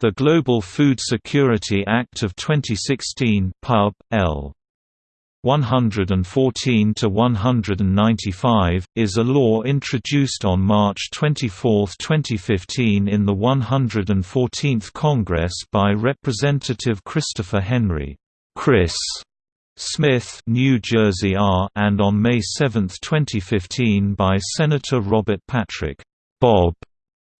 The Global Food Security Act of 2016 Pub. L. 114 to 195 is a law introduced on March 24, 2015 in the 114th Congress by Representative Christopher Henry Chris Smith, New Jersey R, and on May 7, 2015 by Senator Robert Patrick Bob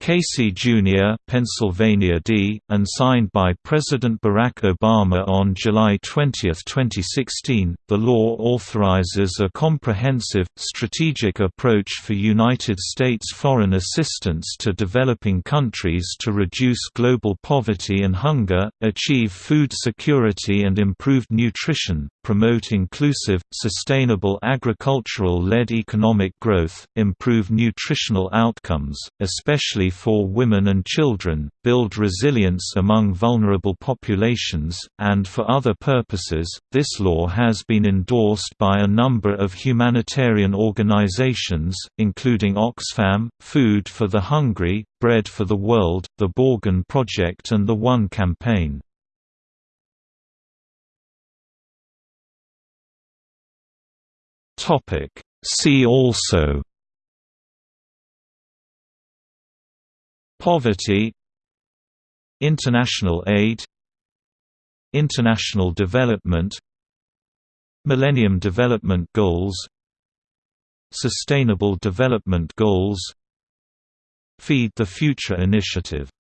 Casey Jr. Pennsylvania D., and signed by President Barack Obama on July 20, 2016, the law authorizes a comprehensive, strategic approach for United States foreign assistance to developing countries to reduce global poverty and hunger, achieve food security and improved nutrition, promote inclusive, sustainable agricultural-led economic growth, improve nutritional outcomes, especially for women and children, build resilience among vulnerable populations, and for other purposes. This law has been endorsed by a number of humanitarian organizations, including Oxfam, Food for the Hungry, Bread for the World, the Borgen Project and the One Campaign. Topic See also Poverty International aid International development Millennium Development Goals Sustainable Development Goals Feed the Future Initiative